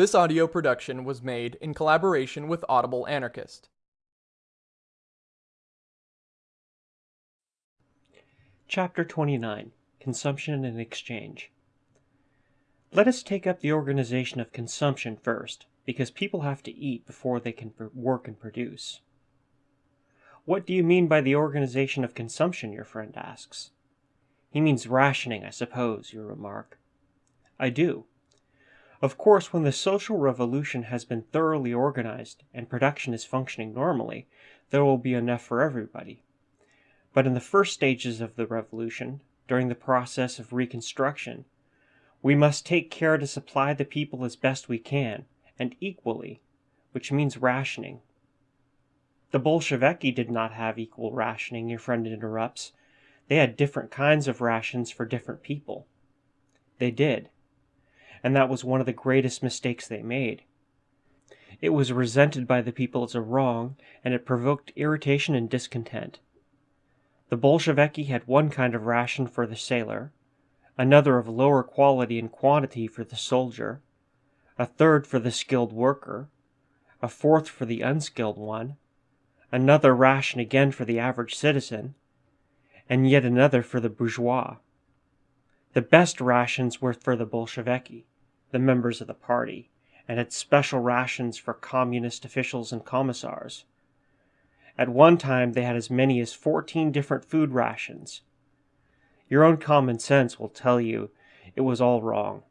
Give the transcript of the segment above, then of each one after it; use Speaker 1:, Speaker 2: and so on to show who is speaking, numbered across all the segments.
Speaker 1: This audio production was made in collaboration with Audible Anarchist.
Speaker 2: Chapter 29 Consumption and Exchange Let us take up the organization of consumption first, because people have to eat before they can work and produce. What do you mean by the organization of consumption? your friend asks. He means rationing, I suppose, you remark. I do. Of course, when the social revolution has been thoroughly organized and production is functioning normally, there will be enough for everybody. But in the first stages of the revolution, during the process of reconstruction, we must take care to supply the people as best we can, and equally, which means rationing. The Bolsheviki did not have equal rationing, your friend interrupts. They had different kinds of rations for different people. They did and that was one of the greatest mistakes they made. It was resented by the people as a wrong, and it provoked irritation and discontent. The Bolsheviki had one kind of ration for the sailor, another of lower quality and quantity for the soldier, a third for the skilled worker, a fourth for the unskilled one, another ration again for the average citizen, and yet another for the bourgeois. The best rations were for the Bolsheviki the members of the party, and had special rations for communist officials and commissars. At one time, they had as many as 14 different food rations. Your own common sense will tell you it was all wrong.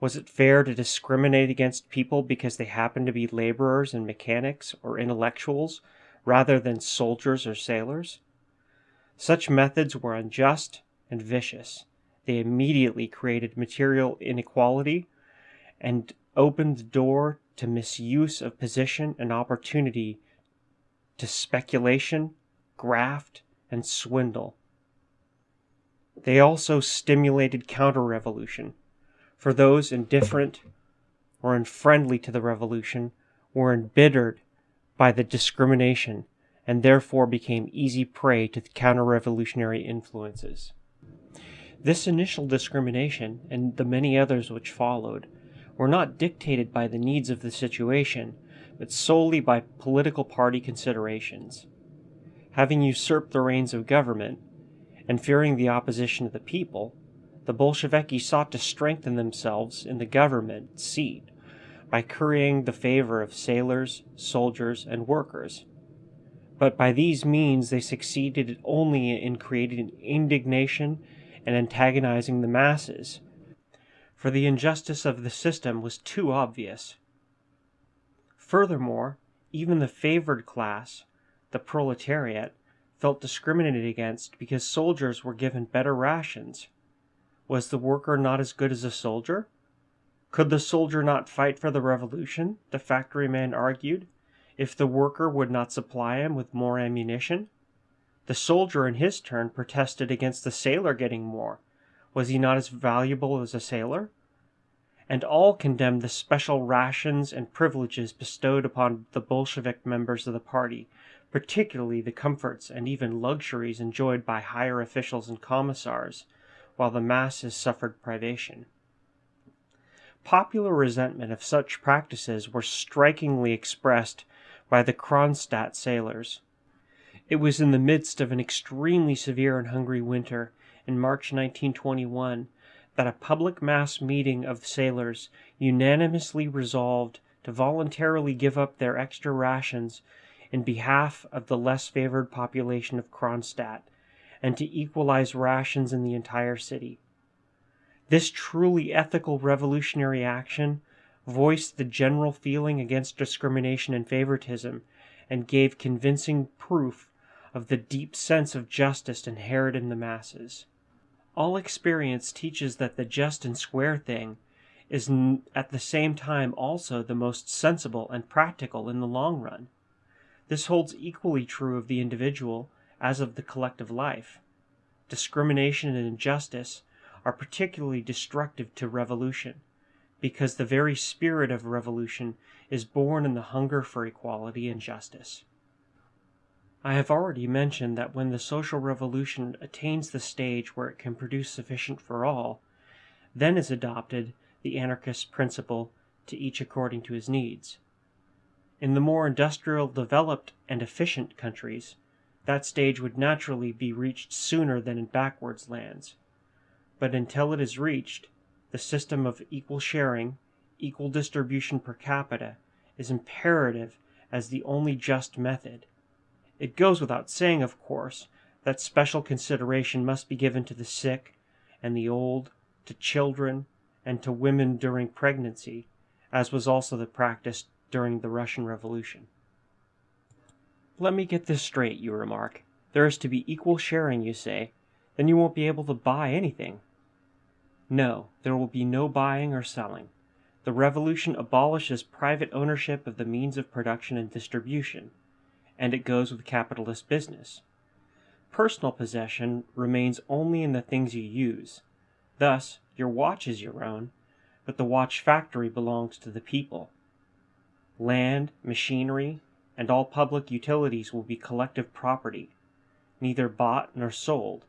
Speaker 2: Was it fair to discriminate against people because they happened to be laborers and mechanics or intellectuals rather than soldiers or sailors? Such methods were unjust and vicious. They immediately created material inequality and opened the door to misuse of position and opportunity to speculation, graft, and swindle. They also stimulated counter revolution, for those indifferent or unfriendly to the revolution were embittered by the discrimination and therefore became easy prey to the counter revolutionary influences. This initial discrimination, and the many others which followed, were not dictated by the needs of the situation, but solely by political party considerations. Having usurped the reins of government, and fearing the opposition of the people, the Bolsheviki sought to strengthen themselves in the government seat by currying the favor of sailors, soldiers, and workers. But by these means they succeeded only in creating indignation and antagonizing the masses, for the injustice of the system was too obvious. Furthermore, even the favored class, the proletariat, felt discriminated against because soldiers were given better rations. Was the worker not as good as a soldier? Could the soldier not fight for the revolution, the factory man argued, if the worker would not supply him with more ammunition? The soldier in his turn protested against the sailor getting more, was he not as valuable as a sailor? And all condemned the special rations and privileges bestowed upon the Bolshevik members of the party, particularly the comforts and even luxuries enjoyed by higher officials and commissars, while the masses suffered privation. Popular resentment of such practices were strikingly expressed by the Kronstadt sailors. It was in the midst of an extremely severe and hungry winter, in March 1921, that a public mass meeting of sailors unanimously resolved to voluntarily give up their extra rations in behalf of the less favored population of Kronstadt and to equalize rations in the entire city. This truly ethical revolutionary action voiced the general feeling against discrimination and favoritism and gave convincing proof of the deep sense of justice inherent in the masses. All experience teaches that the just and square thing is at the same time also the most sensible and practical in the long run. This holds equally true of the individual as of the collective life. Discrimination and injustice are particularly destructive to revolution, because the very spirit of revolution is born in the hunger for equality and justice. I have already mentioned that when the social revolution attains the stage where it can produce sufficient for all, then is adopted the anarchist principle to each according to his needs. In the more industrial, developed, and efficient countries, that stage would naturally be reached sooner than in backwards lands. But until it is reached, the system of equal sharing, equal distribution per capita, is imperative as the only just method. It goes without saying, of course, that special consideration must be given to the sick and the old, to children, and to women during pregnancy, as was also the practice during the Russian Revolution. Let me get this straight, you remark. There is to be equal sharing, you say. Then you won't be able to buy anything. No, there will be no buying or selling. The revolution abolishes private ownership of the means of production and distribution, and it goes with capitalist business. Personal possession remains only in the things you use. Thus, your watch is your own, but the watch factory belongs to the people. Land, machinery, and all public utilities will be collective property, neither bought nor sold.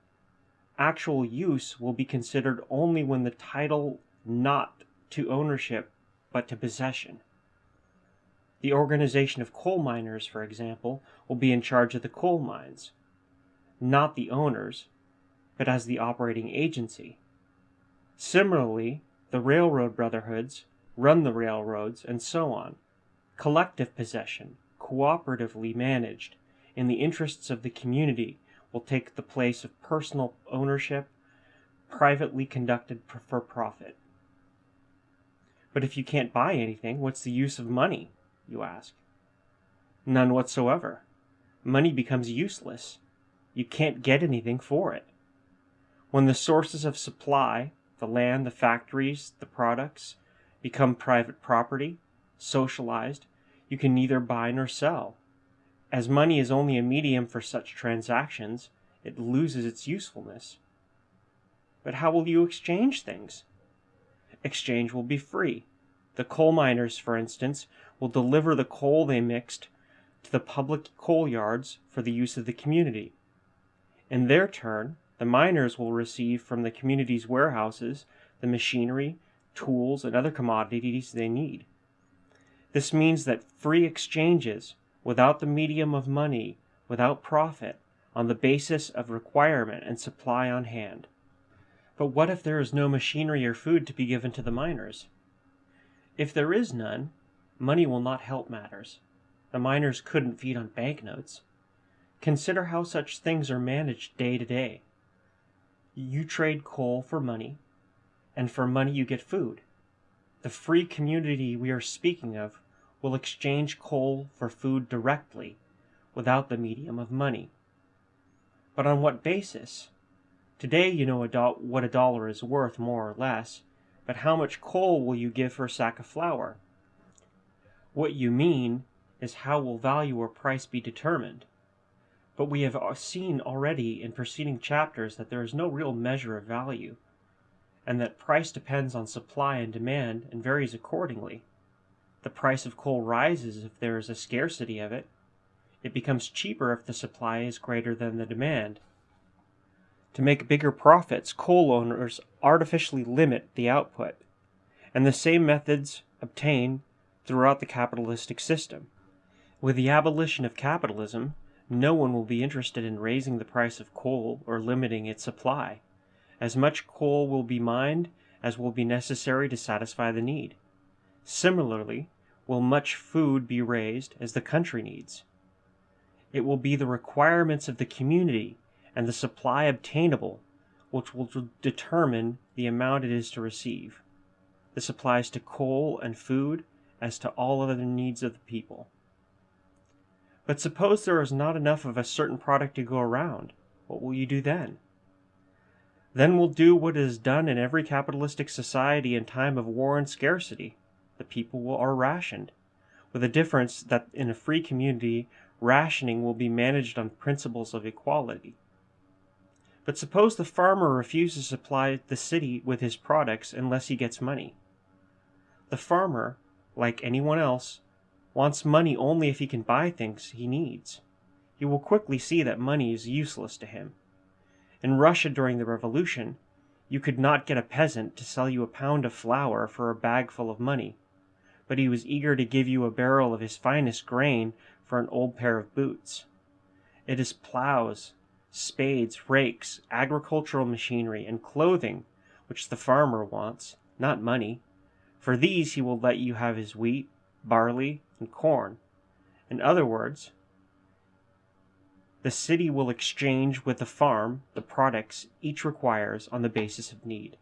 Speaker 2: Actual use will be considered only when the title not to ownership but to possession. The organization of coal miners, for example, will be in charge of the coal mines, not the owners, but as the operating agency. Similarly, the railroad brotherhoods run the railroads, and so on. Collective possession, cooperatively managed, in the interests of the community, will take the place of personal ownership, privately conducted for profit. But if you can't buy anything, what's the use of money? You ask. None whatsoever. Money becomes useless. You can't get anything for it. When the sources of supply, the land, the factories, the products, become private property, socialized, you can neither buy nor sell. As money is only a medium for such transactions, it loses its usefulness. But how will you exchange things? Exchange will be free. The coal miners, for instance, will deliver the coal they mixed to the public coal yards for the use of the community. In their turn, the miners will receive from the community's warehouses the machinery, tools, and other commodities they need. This means that free exchanges, without the medium of money, without profit, on the basis of requirement and supply on hand. But what if there is no machinery or food to be given to the miners? If there is none, money will not help matters. The miners couldn't feed on banknotes. Consider how such things are managed day to day. You trade coal for money, and for money you get food. The free community we are speaking of will exchange coal for food directly, without the medium of money. But on what basis? Today you know what a dollar is worth, more or less, but how much coal will you give for a sack of flour? What you mean is how will value or price be determined? But we have uh, seen already in preceding chapters that there is no real measure of value and that price depends on supply and demand and varies accordingly. The price of coal rises if there is a scarcity of it. It becomes cheaper if the supply is greater than the demand. To make bigger profits, coal owners artificially limit the output, and the same methods obtain throughout the capitalistic system. With the abolition of capitalism, no one will be interested in raising the price of coal or limiting its supply. As much coal will be mined as will be necessary to satisfy the need. Similarly, will much food be raised as the country needs. It will be the requirements of the community and the supply obtainable which will determine the amount it is to receive. This applies to coal and food as to all other needs of the people. But suppose there is not enough of a certain product to go around, what will you do then? Then we'll do what is done in every capitalistic society in time of war and scarcity. The people are rationed, with the difference that in a free community, rationing will be managed on principles of equality. But suppose the farmer refuses to supply the city with his products unless he gets money. The farmer, like anyone else, wants money only if he can buy things he needs. He will quickly see that money is useless to him. In Russia during the Revolution, you could not get a peasant to sell you a pound of flour for a bag full of money. but he was eager to give you a barrel of his finest grain for an old pair of boots. It is plows, spades, rakes, agricultural machinery, and clothing which the farmer wants, not money. For these he will let you have his wheat, barley, and corn. In other words, the city will exchange with the farm the products each requires on the basis of need.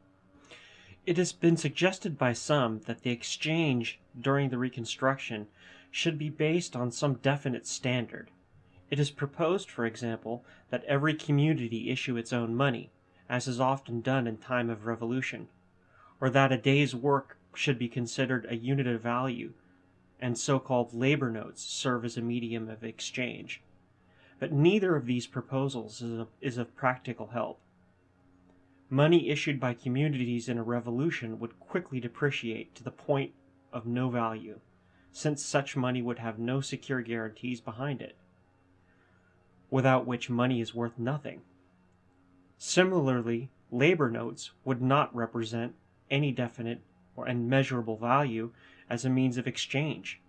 Speaker 2: It has been suggested by some that the exchange during the Reconstruction should be based on some definite standard. It is proposed, for example, that every community issue its own money, as is often done in time of revolution, or that a day's work should be considered a unit of value, and so-called labor notes serve as a medium of exchange but neither of these proposals is of, is of practical help. Money issued by communities in a revolution would quickly depreciate to the point of no value, since such money would have no secure guarantees behind it, without which money is worth nothing. Similarly, labor notes would not represent any definite or measurable value as a means of exchange.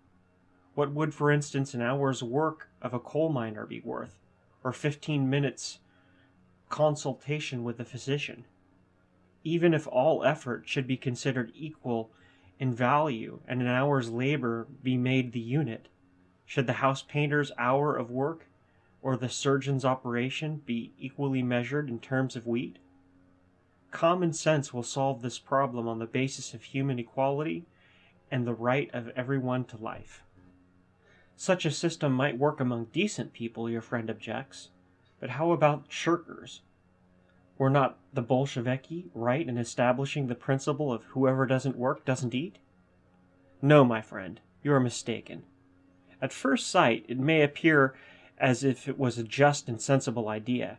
Speaker 2: What would, for instance, an hour's work of a coal miner be worth, or 15 minutes consultation with a physician? Even if all effort should be considered equal in value and an hour's labor be made the unit, should the house painter's hour of work or the surgeon's operation be equally measured in terms of wheat? Common sense will solve this problem on the basis of human equality and the right of everyone to life. Such a system might work among decent people, your friend objects. But how about shirkers? Were not the Bolsheviki right in establishing the principle of whoever doesn't work doesn't eat? No, my friend, you are mistaken. At first sight, it may appear as if it was a just and sensible idea,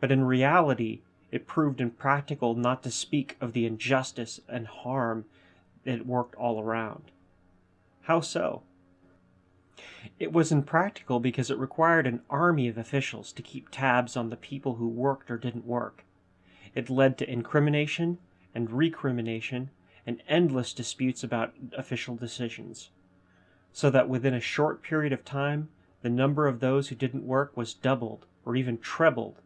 Speaker 2: but in reality it proved impractical not to speak of the injustice and harm it worked all around. How so? It was impractical because it required an army of officials to keep tabs on the people who worked or didn't work. It led to incrimination and recrimination and endless disputes about official decisions. So that within a short period of time, the number of those who didn't work was doubled or even trebled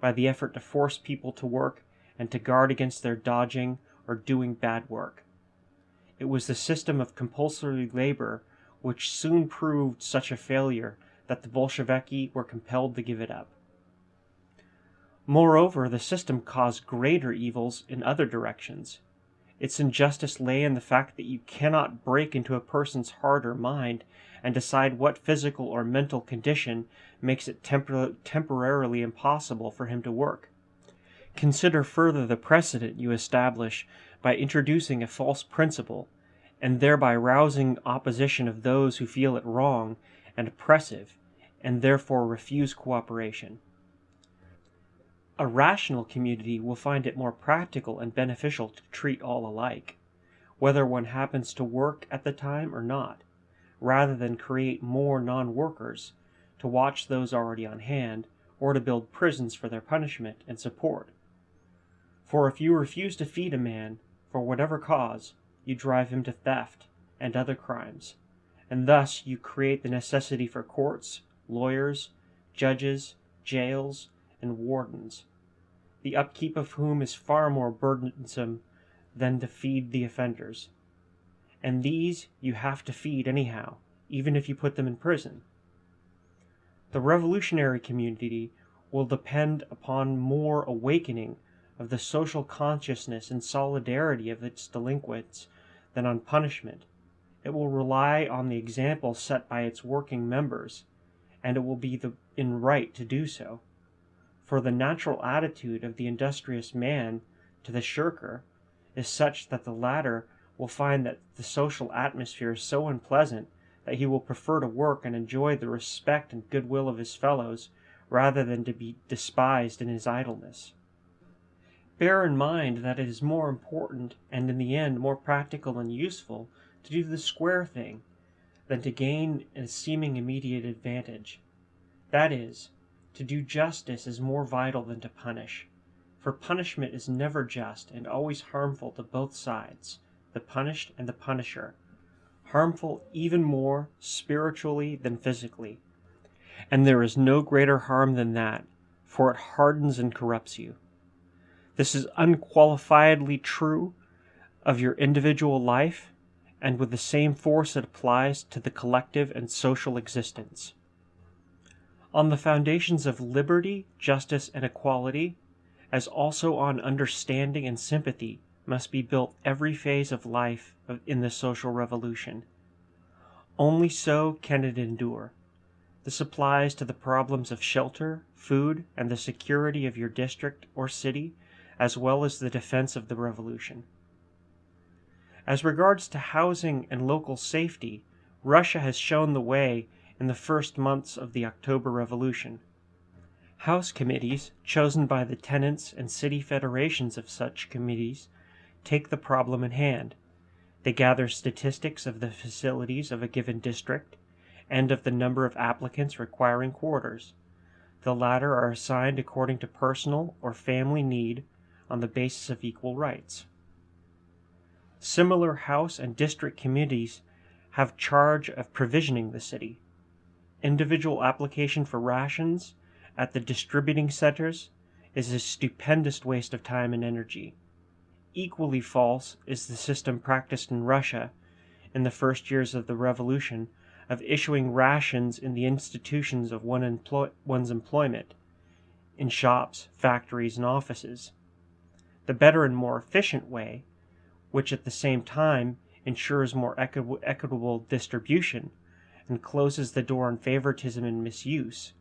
Speaker 2: by the effort to force people to work and to guard against their dodging or doing bad work. It was the system of compulsory labor which soon proved such a failure that the Bolsheviki were compelled to give it up. Moreover, the system caused greater evils in other directions. Its injustice lay in the fact that you cannot break into a person's heart or mind and decide what physical or mental condition makes it tempor temporarily impossible for him to work. Consider further the precedent you establish by introducing a false principle and thereby rousing opposition of those who feel it wrong and oppressive, and therefore refuse cooperation. A rational community will find it more practical and beneficial to treat all alike, whether one happens to work at the time or not, rather than create more non-workers to watch those already on hand, or to build prisons for their punishment and support. For if you refuse to feed a man, for whatever cause, you drive him to theft and other crimes, and thus you create the necessity for courts, lawyers, judges, jails, and wardens, the upkeep of whom is far more burdensome than to feed the offenders. And these you have to feed anyhow, even if you put them in prison. The revolutionary community will depend upon more awakening of the social consciousness and solidarity of its delinquents than on punishment. It will rely on the example set by its working members, and it will be the, in right to do so. For the natural attitude of the industrious man to the shirker is such that the latter will find that the social atmosphere is so unpleasant that he will prefer to work and enjoy the respect and goodwill of his fellows rather than to be despised in his idleness. Bear in mind that it is more important and in the end more practical and useful to do the square thing than to gain a seeming immediate advantage. That is, to do justice is more vital than to punish, for punishment is never just and always harmful to both sides, the punished and the punisher. harmful even more spiritually than physically. And there is no greater harm than that, for it hardens and corrupts you. This is unqualifiedly true of your individual life, and with the same force it applies to the collective and social existence. On the foundations of liberty, justice, and equality, as also on understanding and sympathy, must be built every phase of life in the social revolution. Only so can it endure. This applies to the problems of shelter, food, and the security of your district or city, as well as the defense of the revolution. As regards to housing and local safety, Russia has shown the way in the first months of the October Revolution. House committees, chosen by the tenants and city federations of such committees, take the problem in hand. They gather statistics of the facilities of a given district and of the number of applicants requiring quarters. The latter are assigned according to personal or family need on the basis of equal rights. Similar house and district committees have charge of provisioning the city. Individual application for rations at the distributing centers is a stupendous waste of time and energy. Equally false is the system practiced in Russia in the first years of the revolution of issuing rations in the institutions of one one's employment, in shops, factories, and offices. The better and more efficient way, which at the same time ensures more equi equitable distribution and closes the door on favoritism and misuse,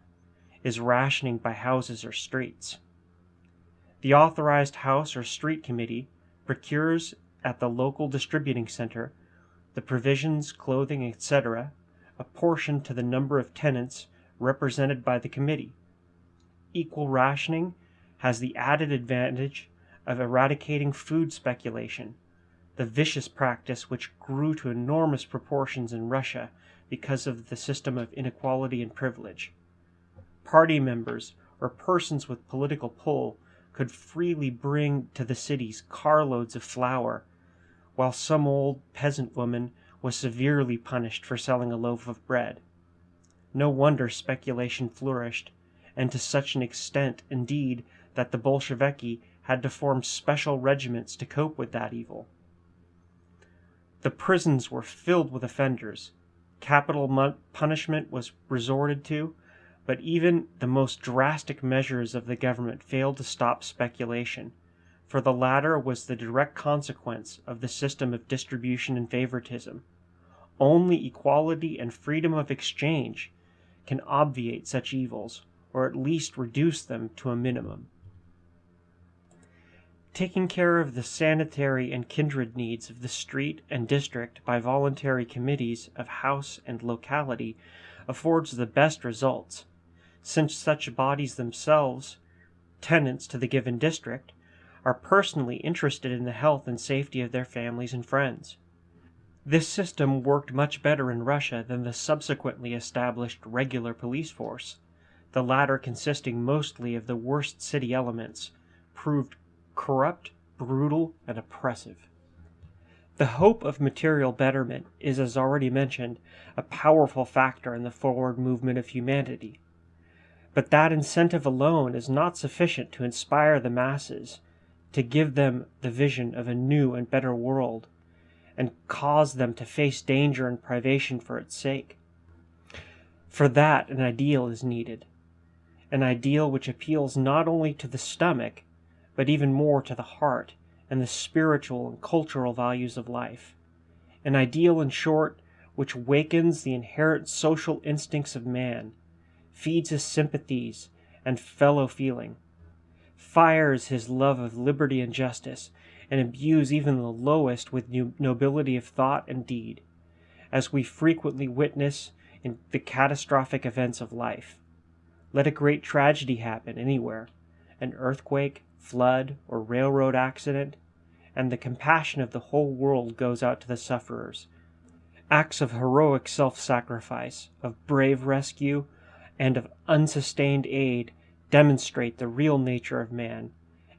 Speaker 2: is rationing by houses or streets. The authorized house or street committee procures at the local distributing center the provisions, clothing, etc., apportioned to the number of tenants represented by the committee. Equal rationing has the added advantage of eradicating food speculation, the vicious practice which grew to enormous proportions in Russia because of the system of inequality and privilege. Party members or persons with political pull could freely bring to the cities carloads of flour, while some old peasant woman was severely punished for selling a loaf of bread. No wonder speculation flourished, and to such an extent, indeed, that the Bolsheviki had to form special regiments to cope with that evil. The prisons were filled with offenders. Capital punishment was resorted to, but even the most drastic measures of the government failed to stop speculation, for the latter was the direct consequence of the system of distribution and favoritism. Only equality and freedom of exchange can obviate such evils, or at least reduce them to a minimum. Taking care of the sanitary and kindred needs of the street and district by voluntary committees of house and locality affords the best results, since such bodies themselves, tenants to the given district, are personally interested in the health and safety of their families and friends. This system worked much better in Russia than the subsequently established regular police force. The latter consisting mostly of the worst city elements, proved corrupt, brutal, and oppressive. The hope of material betterment is, as already mentioned, a powerful factor in the forward movement of humanity. But that incentive alone is not sufficient to inspire the masses, to give them the vision of a new and better world, and cause them to face danger and privation for its sake. For that an ideal is needed, an ideal which appeals not only to the stomach, but even more to the heart and the spiritual and cultural values of life. An ideal, in short, which wakens the inherent social instincts of man feeds his sympathies and fellow feeling, fires his love of liberty and justice, and imbues even the lowest with nobility of thought and deed, as we frequently witness in the catastrophic events of life. Let a great tragedy happen anywhere, an earthquake, flood, or railroad accident, and the compassion of the whole world goes out to the sufferers. Acts of heroic self sacrifice, of brave rescue, and of unsustained aid demonstrate the real nature of man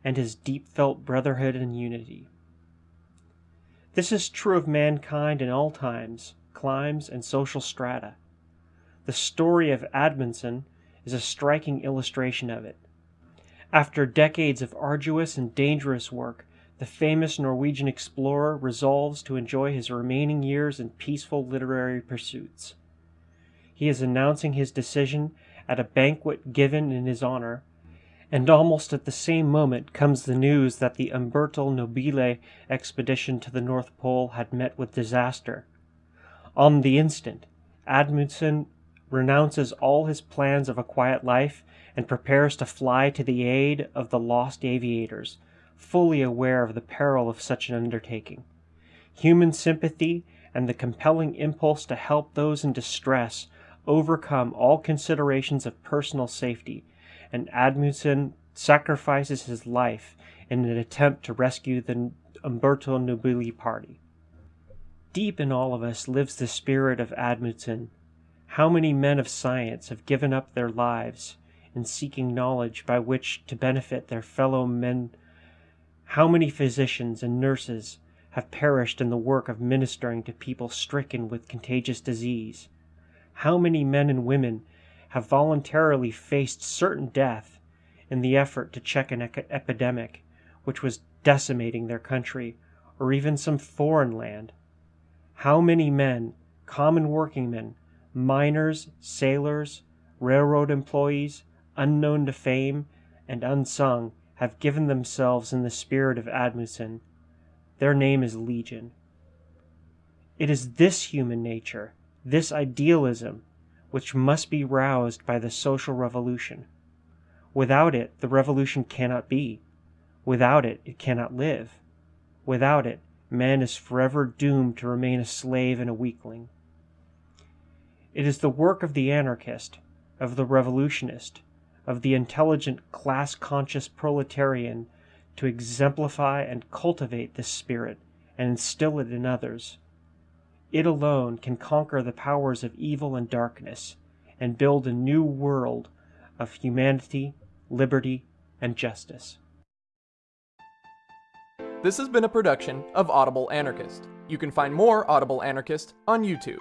Speaker 2: and his deep felt brotherhood and unity. This is true of mankind in all times, climes, and social strata. The story of Amundsen is a striking illustration of it. After decades of arduous and dangerous work, the famous Norwegian explorer resolves to enjoy his remaining years in peaceful literary pursuits. He is announcing his decision at a banquet given in his honor, and almost at the same moment comes the news that the Umberto Nobile expedition to the North Pole had met with disaster. On the instant, Amundsen renounces all his plans of a quiet life and prepares to fly to the aid of the lost aviators, fully aware of the peril of such an undertaking. Human sympathy and the compelling impulse to help those in distress overcome all considerations of personal safety, and Amundsen sacrifices his life in an attempt to rescue the Umberto Nobile party. Deep in all of us lives the spirit of Amundsen. How many men of science have given up their lives in seeking knowledge by which to benefit their fellow men? How many physicians and nurses have perished in the work of ministering to people stricken with contagious disease? How many men and women have voluntarily faced certain death in the effort to check an epidemic which was decimating their country or even some foreign land? How many men, common workingmen, miners, sailors, railroad employees, unknown to fame and unsung, have given themselves in the spirit of Amundsen? Their name is Legion. It is this human nature this idealism, which must be roused by the social revolution. Without it, the revolution cannot be. Without it, it cannot live. Without it, man is forever doomed to remain a slave and a weakling. It is the work of the anarchist, of the revolutionist, of the intelligent class conscious proletarian to exemplify and cultivate this spirit and instill it in others. It alone can conquer the powers of evil and darkness and build a new world of humanity, liberty, and justice.
Speaker 1: This has been a production of Audible Anarchist. You can find more Audible Anarchist on YouTube.